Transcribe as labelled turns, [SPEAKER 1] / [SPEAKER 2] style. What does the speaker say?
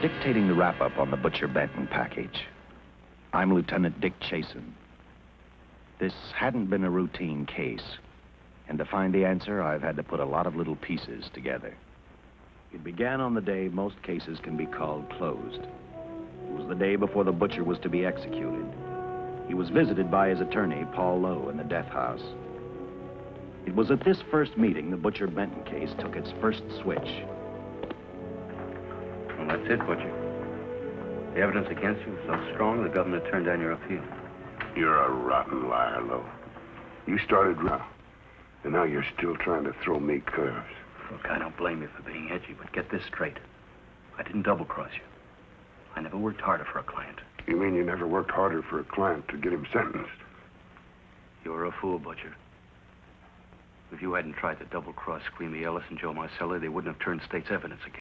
[SPEAKER 1] dictating the wrap-up on the Butcher Benton package. I'm Lieutenant Dick Chasen. This hadn't been a routine case. And to find the answer, I've had to put a lot of little pieces together. It began on the day most cases can be called closed. It was the day before the butcher was to be executed. He was visited by his attorney, Paul Lowe, in the death house. It was at this first meeting the Butcher Benton case took its first switch.
[SPEAKER 2] That's it, Butcher. The evidence against you was so strong, the governor turned down your appeal.
[SPEAKER 3] You're a rotten liar, Lowe. You started raw, and now you're still trying to throw me curves.
[SPEAKER 2] Look, I don't blame you for being edgy, but get this straight. I didn't double-cross you. I never worked harder for a client.
[SPEAKER 3] You mean you never worked harder for a client to get him sentenced?
[SPEAKER 2] You're a fool, Butcher. If you hadn't tried to double-cross Screamy Ellis and Joe Marcelli, they wouldn't have turned state's evidence against